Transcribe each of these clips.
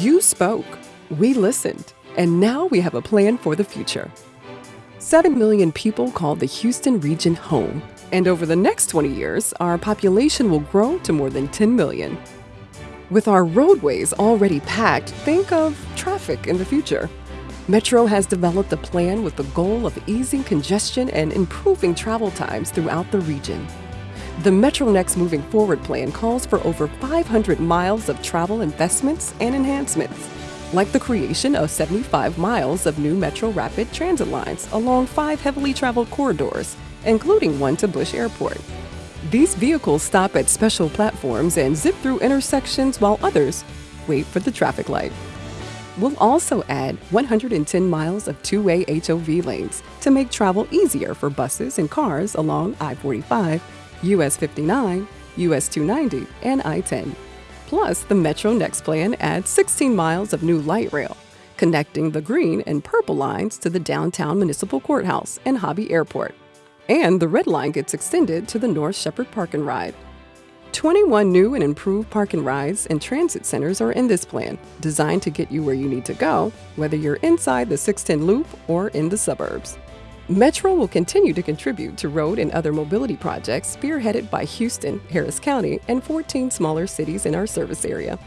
You spoke, we listened, and now we have a plan for the future. 7 million people call the Houston region home, and over the next 20 years, our population will grow to more than 10 million. With our roadways already packed, think of traffic in the future. Metro has developed a plan with the goal of easing congestion and improving travel times throughout the region. The MetroNext Moving Forward plan calls for over 500 miles of travel investments and enhancements, like the creation of 75 miles of new Metro Rapid transit lines along five heavily traveled corridors, including one to Bush Airport. These vehicles stop at special platforms and zip through intersections while others wait for the traffic light. We'll also add 110 miles of two way HOV lanes to make travel easier for buses and cars along I 45 US 59, US 290, and I 10. Plus, the Metro Next plan adds 16 miles of new light rail, connecting the green and purple lines to the downtown municipal courthouse and Hobby Airport. And the red line gets extended to the North Shepherd Park and Ride. 21 new and improved park and rides and transit centers are in this plan, designed to get you where you need to go, whether you're inside the 610 loop or in the suburbs. Metro will continue to contribute to road and other mobility projects spearheaded by Houston, Harris County, and 14 smaller cities in our service area.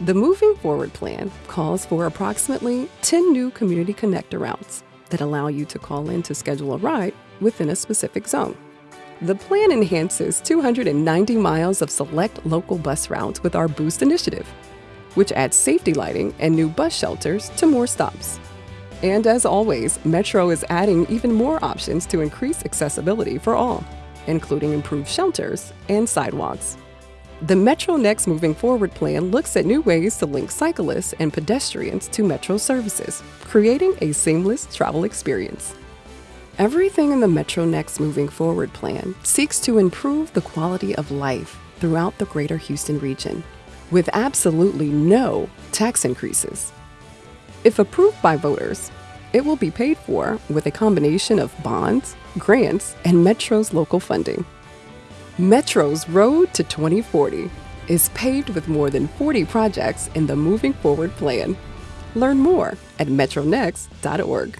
The Moving Forward plan calls for approximately 10 new community connector routes that allow you to call in to schedule a ride within a specific zone. The plan enhances 290 miles of select local bus routes with our Boost initiative, which adds safety lighting and new bus shelters to more stops. And as always, Metro is adding even more options to increase accessibility for all, including improved shelters and sidewalks. The Metro Next Moving Forward plan looks at new ways to link cyclists and pedestrians to Metro services, creating a seamless travel experience. Everything in the Metro Next Moving Forward plan seeks to improve the quality of life throughout the greater Houston region, with absolutely no tax increases. If approved by voters, it will be paid for with a combination of bonds, grants, and Metro's local funding. Metro's Road to 2040 is paved with more than 40 projects in the Moving Forward plan. Learn more at metronext.org.